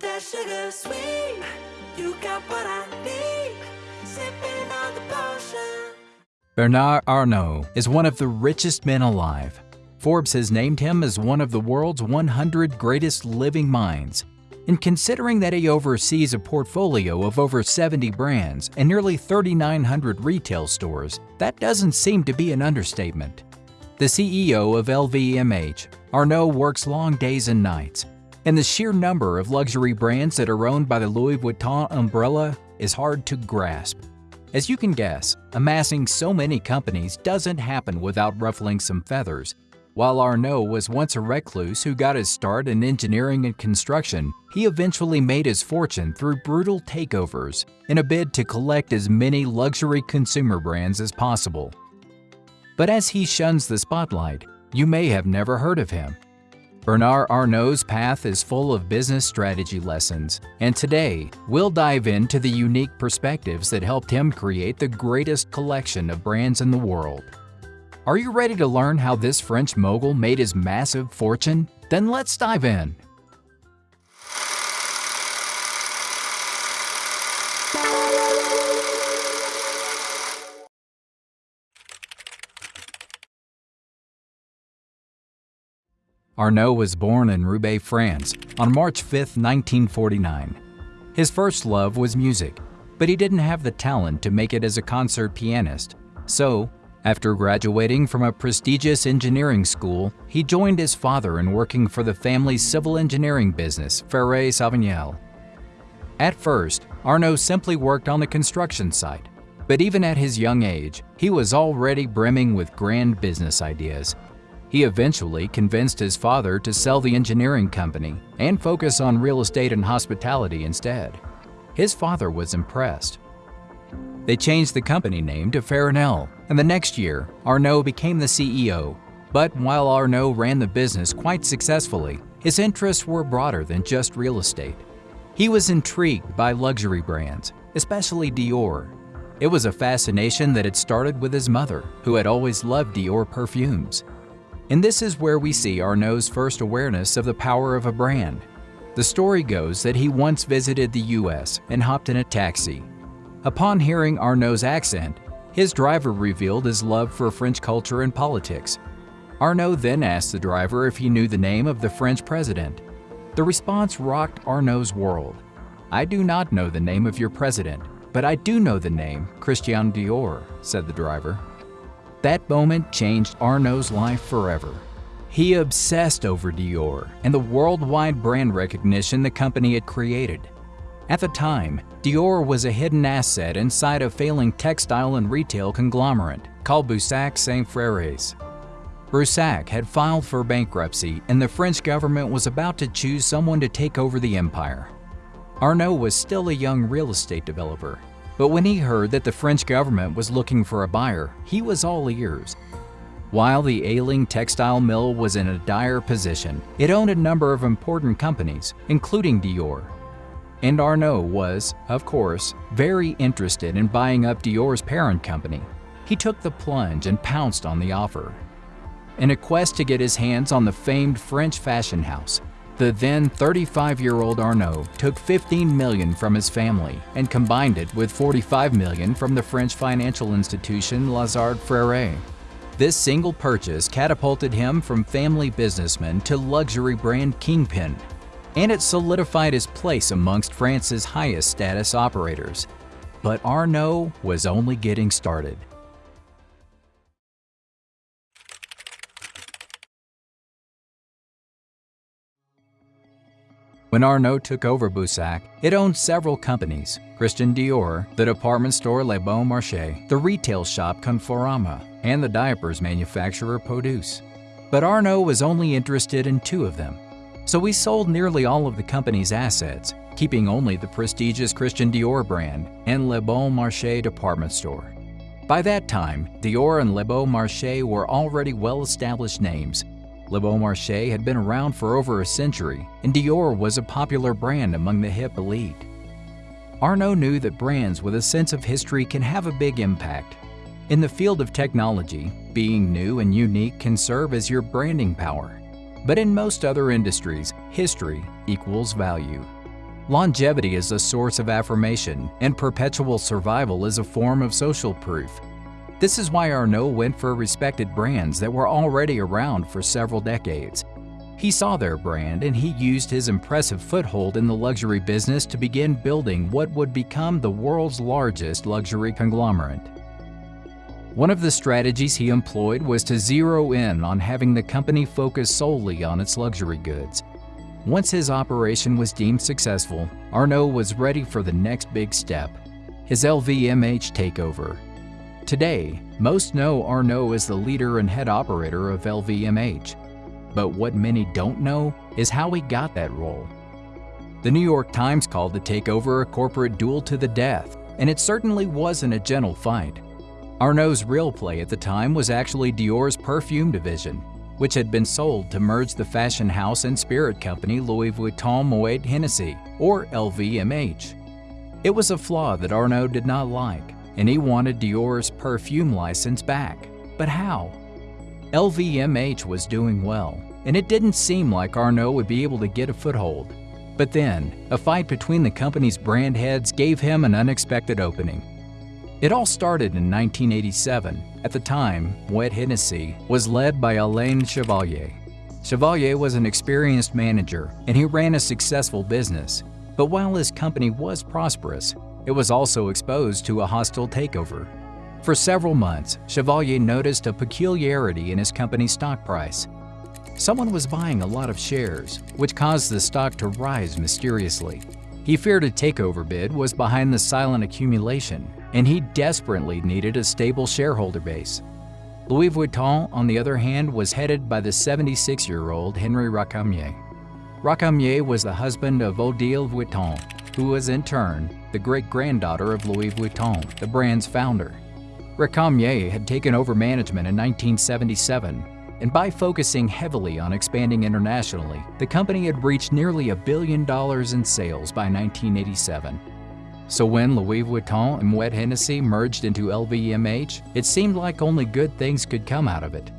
That sugar sweet. You got what I need. Sipping on the potion. Bernard Arnault is one of the richest men alive. Forbes has named him as one of the world's 100 greatest living minds. And considering that he oversees a portfolio of over 70 brands and nearly 3,900 retail stores, that doesn't seem to be an understatement. The CEO of LVMH, Arnault works long days and nights, and the sheer number of luxury brands that are owned by the Louis Vuitton umbrella is hard to grasp. As you can guess, amassing so many companies doesn't happen without ruffling some feathers. While Arnault was once a recluse who got his start in engineering and construction, he eventually made his fortune through brutal takeovers in a bid to collect as many luxury consumer brands as possible. But as he shuns the spotlight, you may have never heard of him. Bernard Arnault's path is full of business strategy lessons, and today we'll dive into the unique perspectives that helped him create the greatest collection of brands in the world. Are you ready to learn how this French mogul made his massive fortune? Then let's dive in. Arnault was born in Roubaix, France on March 5, 1949. His first love was music, but he didn't have the talent to make it as a concert pianist. So, after graduating from a prestigious engineering school, he joined his father in working for the family's civil engineering business, Ferret-Savinel. At first, Arnault simply worked on the construction site, but even at his young age, he was already brimming with grand business ideas he eventually convinced his father to sell the engineering company and focus on real estate and hospitality instead. His father was impressed. They changed the company name to Férinel, and the next year, Arnault became the CEO. But while Arnault ran the business quite successfully, his interests were broader than just real estate. He was intrigued by luxury brands, especially Dior. It was a fascination that had started with his mother, who had always loved Dior perfumes. And this is where we see Arnault's first awareness of the power of a brand. The story goes that he once visited the US and hopped in a taxi. Upon hearing Arnault's accent, his driver revealed his love for French culture and politics. Arnault then asked the driver if he knew the name of the French president. The response rocked Arnault's world. I do not know the name of your president, but I do know the name Christian Dior, said the driver. That moment changed Arnault's life forever. He obsessed over Dior and the worldwide brand recognition the company had created. At the time, Dior was a hidden asset inside a failing textile and retail conglomerate called Boussac Saint Frères. Boussac had filed for bankruptcy and the French government was about to choose someone to take over the empire. Arnault was still a young real estate developer but when he heard that the French government was looking for a buyer, he was all ears. While the ailing textile mill was in a dire position, it owned a number of important companies, including Dior. And Arnault was, of course, very interested in buying up Dior's parent company. He took the plunge and pounced on the offer. In a quest to get his hands on the famed French fashion house, the then 35-year-old Arnault took 15 million from his family and combined it with 45 million from the French financial institution Lazard Frères. This single purchase catapulted him from family businessman to luxury brand kingpin, and it solidified his place amongst France's highest status operators. But Arnault was only getting started. When Arnault took over Boussac, it owned several companies, Christian Dior, the department store Le Bon Marché, the retail shop Conforama, and the diapers manufacturer Peaudouce. But Arnault was only interested in two of them. So he sold nearly all of the company's assets, keeping only the prestigious Christian Dior brand and Le Bon Marché department store. By that time, Dior and Le Bon Marché were already well-established names Le Bon Marché had been around for over a century, and Dior was a popular brand among the hip elite. Arnault knew that brands with a sense of history can have a big impact. In the field of technology, being new and unique can serve as your branding power. But in most other industries, history equals value. Longevity is a source of affirmation, and perpetual survival is a form of social proof. This is why Arnault went for respected brands that were already around for several decades. He saw their brand and he used his impressive foothold in the luxury business to begin building what would become the world's largest luxury conglomerate. One of the strategies he employed was to zero in on having the company focus solely on its luxury goods. Once his operation was deemed successful, Arnault was ready for the next big step, his LVMH takeover. Today, most know Arnault as the leader and head operator of LVMH. But what many don't know is how he got that role. The New York Times called the takeover a corporate duel to the death, and it certainly wasn't a gentle fight. Arnault's real play at the time was actually Dior's perfume division, which had been sold to merge the fashion house and spirit company Louis Vuitton Moet Hennessy, or LVMH. It was a flaw that Arnault did not like, and he wanted Dior's perfume license back. But how? LVMH was doing well, and it didn't seem like Arnault would be able to get a foothold. But then, a fight between the company's brand heads gave him an unexpected opening. It all started in 1987. At the time, Moet Hennessy was led by Alain Chevalier. Chevalier was an experienced manager, and he ran a successful business. But while his company was prosperous, it was also exposed to a hostile takeover. For several months, Chevalier noticed a peculiarity in his company's stock price. Someone was buying a lot of shares, which caused the stock to rise mysteriously. He feared a takeover bid was behind the silent accumulation, and he desperately needed a stable shareholder base. Louis Vuitton, on the other hand, was headed by the 76-year-old Henri Racamier. Racamier was the husband of Odile Vuitton, who was in turn the great-granddaughter of Louis Vuitton, the brand's founder. Racamier had taken over management in 1977, and by focusing heavily on expanding internationally, the company had reached nearly a billion dollars in sales by 1987. So when Louis Vuitton and Moet Hennessy merged into LVMH, it seemed like only good things could come out of it.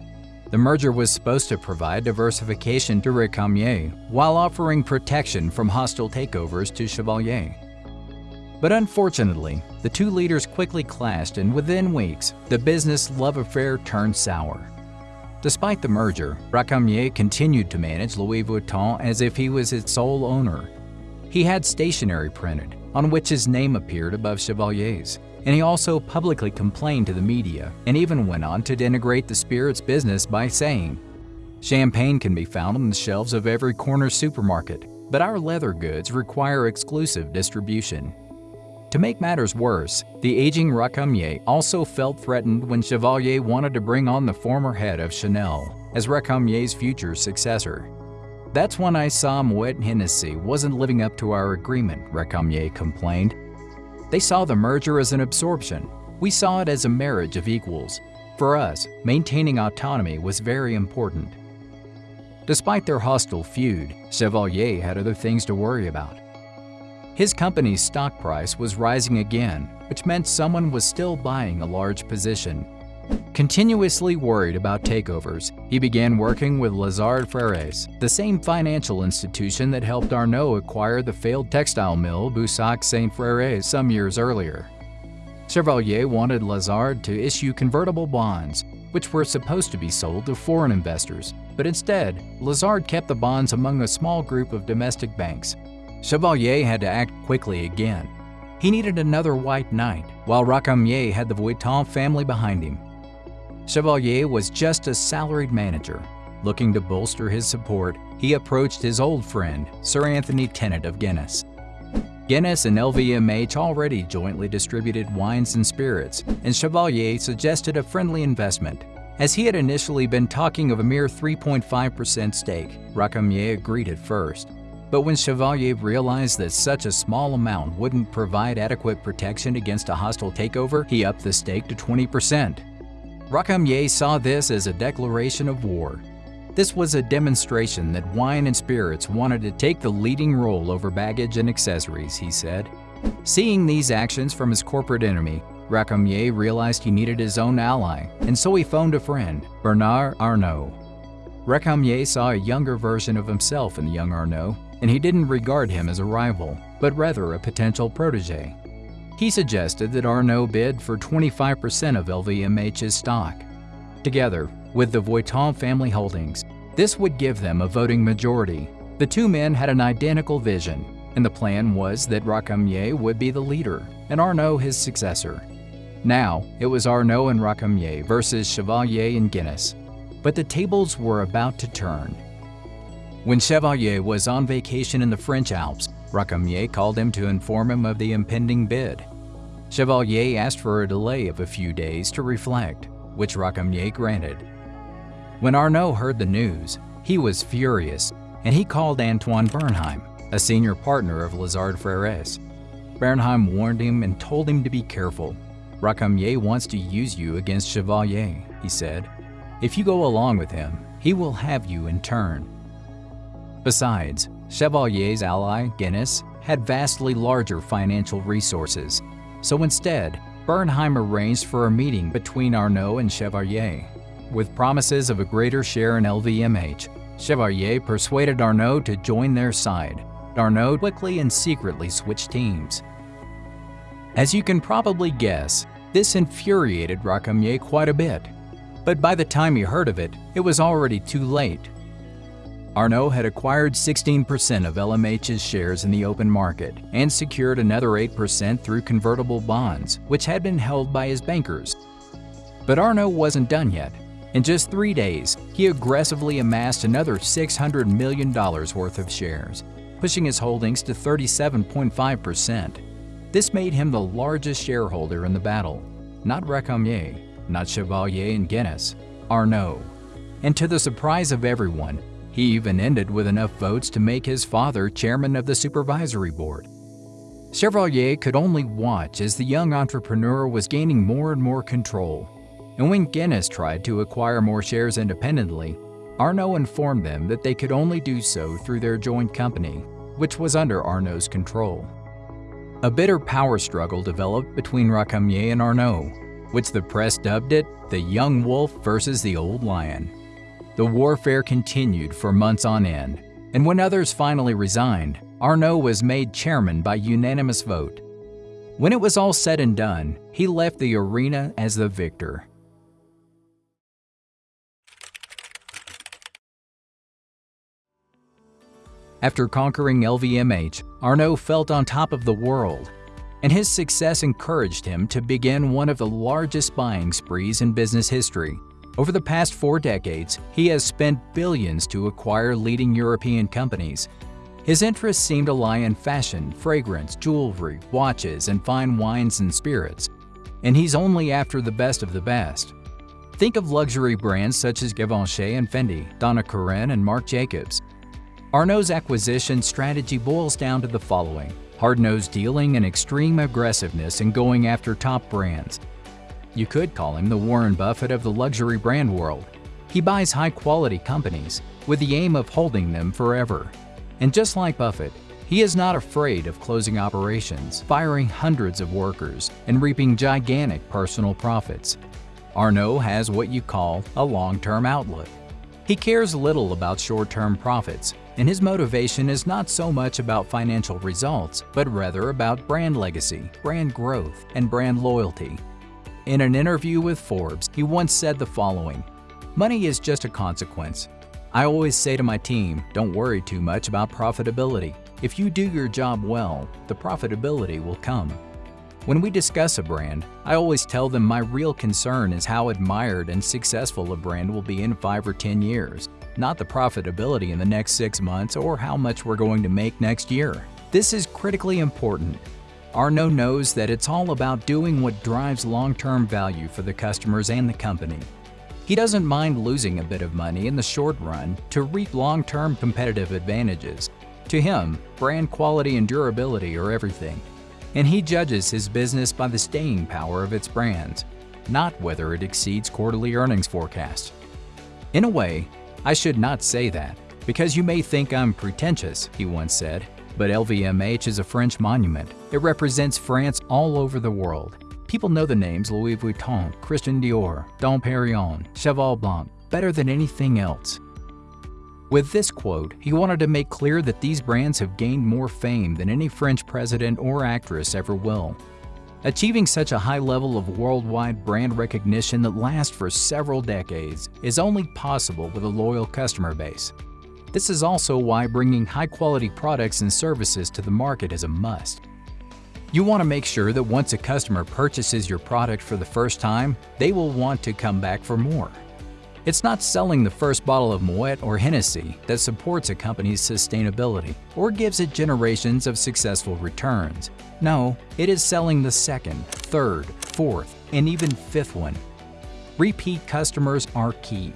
The merger was supposed to provide diversification to Racamier while offering protection from hostile takeovers to Chevalier. But unfortunately, the two leaders quickly clashed and within weeks, the business love affair turned sour. Despite the merger, Racamier continued to manage Louis Vuitton as if he was its sole owner. He had stationery printed, on which his name appeared above Chevalier's, and he also publicly complained to the media and even went on to denigrate the spirits business by saying, Champagne can be found on the shelves of every corner supermarket, but our leather goods require exclusive distribution. To make matters worse, the aging Racamier also felt threatened when Chevalier wanted to bring on the former head of Chanel as Racamier's future successor. That's when I saw Moet Hennessy wasn't living up to our agreement, Racamier complained. They saw the merger as an absorption. We saw it as a marriage of equals. For us, maintaining autonomy was very important. Despite their hostile feud, Chevalier had other things to worry about. His company's stock price was rising again, which meant someone was still buying a large position. Continuously worried about takeovers, he began working with Lazard Frères, the same financial institution that helped Arnault acquire the failed textile mill Boussac Saint Frères some years earlier. Chevalier wanted Lazard to issue convertible bonds, which were supposed to be sold to foreign investors, but instead, Lazard kept the bonds among a small group of domestic banks, Chevalier had to act quickly again. He needed another white knight, while Racamier had the Vuitton family behind him. Chevalier was just a salaried manager. Looking to bolster his support, he approached his old friend, Sir Anthony Tennant of Guinness. Guinness and LVMH already jointly distributed wines and spirits, and Chevalier suggested a friendly investment. As he had initially been talking of a mere 3.5% stake, Racamier agreed at first. But when Chevalier realized that such a small amount wouldn't provide adequate protection against a hostile takeover, he upped the stake to 20%. Racamier saw this as a declaration of war. This was a demonstration that wine and spirits wanted to take the leading role over baggage and accessories, he said. Seeing these actions from his corporate enemy, Racamier realized he needed his own ally, and so he phoned a friend, Bernard Arnault. Racamier saw a younger version of himself in the young Arnault and he didn't regard him as a rival, but rather a potential protege. He suggested that Arnault bid for 25% of LVMH's stock. Together, with the Vuitton family holdings, this would give them a voting majority. The two men had an identical vision, and the plan was that Racamier would be the leader and Arnault his successor. Now, it was Arnault and Racamier versus Chevalier and Guinness. But the tables were about to turn. When Chevalier was on vacation in the French Alps, Racamier called him to inform him of the impending bid. Chevalier asked for a delay of a few days to reflect, which Racamier granted. When Arnault heard the news, he was furious, and he called Antoine Bernheim, a senior partner of Lazard Frères. Bernheim warned him and told him to be careful. Racamier wants to use you against Chevalier, he said. If you go along with him, he will have you in turn. Besides, Chevalier's ally, Guinness, had vastly larger financial resources, so instead, Bernheim arranged for a meeting between Arnault and Chevalier. With promises of a greater share in LVMH, Chevalier persuaded Arnault to join their side. Arnault quickly and secretly switched teams. As you can probably guess, this infuriated Racamier quite a bit. But by the time he heard of it, it was already too late. Arnault had acquired 16% of LVMH's shares in the open market and secured another 8% through convertible bonds, which had been held by his bankers. But Arnault wasn't done yet. In just three days, he aggressively amassed another $600 million worth of shares, pushing his holdings to 37.5%. This made him the largest shareholder in the battle, not Racamier, not Chevalier and Guinness, Arnault. And to the surprise of everyone, he even ended with enough votes to make his father chairman of the supervisory board. Chevalier could only watch as the young entrepreneur was gaining more and more control. And when Guinness tried to acquire more shares independently, Arnault informed them that they could only do so through their joint company, which was under Arnault's control. A bitter power struggle developed between Racamier and Arnault, which the press dubbed it the young wolf versus the old lion. The warfare continued for months on end, and when others finally resigned, Arnault was made chairman by unanimous vote. When it was all said and done, he left the arena as the victor. After conquering LVMH, Arnault felt on top of the world, and his success encouraged him to begin one of the largest buying sprees in business history. Over the past four decades, he has spent billions to acquire leading European companies. His interests seem to lie in fashion, fragrance, jewelry, watches, and fine wines and spirits. And he's only after the best of the best. Think of luxury brands such as Givenchy and Fendi, Donna Karan and Marc Jacobs. Arnault's acquisition strategy boils down to the following. Hard-nosed dealing and extreme aggressiveness in going after top brands. You could call him the Warren Buffett of the luxury brand world. He buys high-quality companies with the aim of holding them forever. And just like Buffett, he is not afraid of closing operations, firing hundreds of workers, and reaping gigantic personal profits. Arnault has what you call a long-term outlook. He cares little about short-term profits, and his motivation is not so much about financial results, but rather about brand legacy, brand growth, and brand loyalty. In an interview with Forbes, he once said the following, Money is just a consequence. I always say to my team, don't worry too much about profitability. If you do your job well, the profitability will come. When we discuss a brand, I always tell them my real concern is how admired and successful a brand will be in 5 or 10 years, not the profitability in the next 6 months or how much we're going to make next year. This is critically important Arnault knows that it's all about doing what drives long-term value for the customers and the company. He doesn't mind losing a bit of money in the short run to reap long-term competitive advantages. To him, brand quality and durability are everything. And he judges his business by the staying power of its brands, not whether it exceeds quarterly earnings forecasts. In a way, I should not say that, because you may think I'm pretentious, he once said. But LVMH is a French monument. It represents France all over the world. People know the names Louis Vuitton, Christian Dior, Dom Perignon, Cheval Blanc better than anything else. With this quote, he wanted to make clear that these brands have gained more fame than any French president or actress ever will. Achieving such a high level of worldwide brand recognition that lasts for several decades is only possible with a loyal customer base. This is also why bringing high-quality products and services to the market is a must. You want to make sure that once a customer purchases your product for the first time, they will want to come back for more. It's not selling the first bottle of Moet or Hennessy that supports a company's sustainability or gives it generations of successful returns. No, it is selling the second, third, fourth, and even fifth one. Repeat customers are key,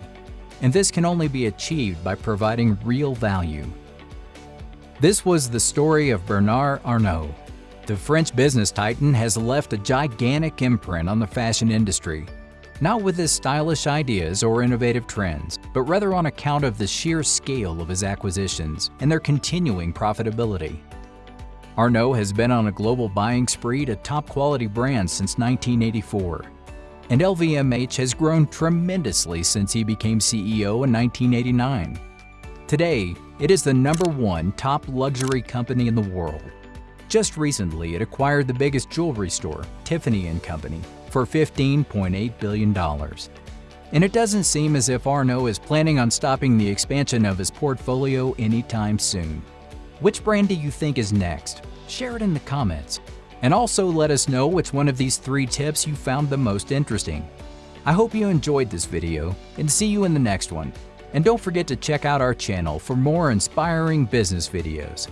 and this can only be achieved by providing real value. This was the story of Bernard Arnault. The French business titan has left a gigantic imprint on the fashion industry not with his stylish ideas or innovative trends, but rather on account of the sheer scale of his acquisitions and their continuing profitability. Arnault has been on a global buying spree to top quality brands since 1984, and LVMH has grown tremendously since he became CEO in 1989. Today, it is the number one top luxury company in the world. Just recently, it acquired the biggest jewelry store, Tiffany & Company, for $15.8 billion. And it doesn't seem as if Arnault is planning on stopping the expansion of his portfolio anytime soon. Which brand do you think is next? Share it in the comments. And also let us know which one of these three tips you found the most interesting. I hope you enjoyed this video and see you in the next one. And don't forget to check out our channel for more inspiring business videos.